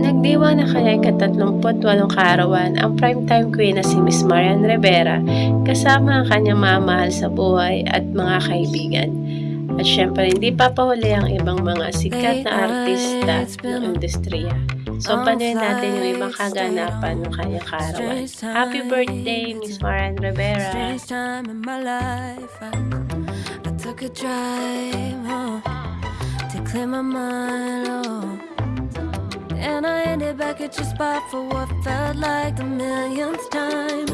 Nagdiwa na kanyang ika-38 kaarawan ang primetime queen na si Miss Marian Rivera kasama ang kanyang mamahal sa buhay at mga kaibigan. At syempre hindi papahuli ang ibang mga sikat na artista ng industriya. So, oh, panuhin natin yung ibang kaganapan ng kanyang kaarawan. Happy birthday, Miss Marian Rivera! Strange time in my life. I, I took a drive home to clear my mind. Oh. And I ended back at your spot for what felt like the millionth time.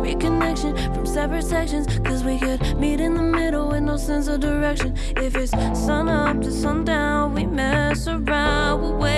Reconnection from separate sections, cause we could meet in the middle with no sense of direction. If it's sun up to sundown, we mess around, we're way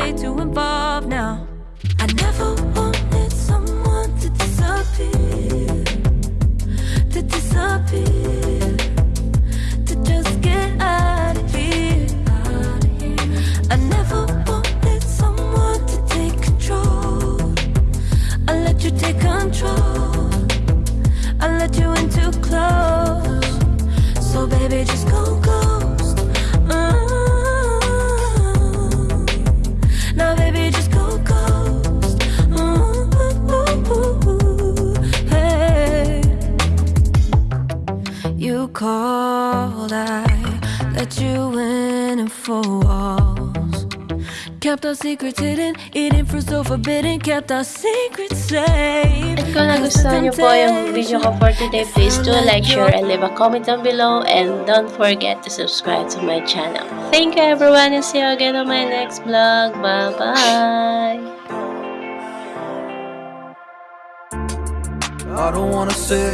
baby, just go ghost. You I let you in and four walls. Kept our secrets hidden, eating fruit so forbidden. Kept our secrets safe. At kung nagustuhan niyo po yung video ko for today, please do like, share, and leave a comment down below. And don't forget to subscribe to my channel. Thank you everyone and see you again on my next vlog. Bye-bye! I don't wanna say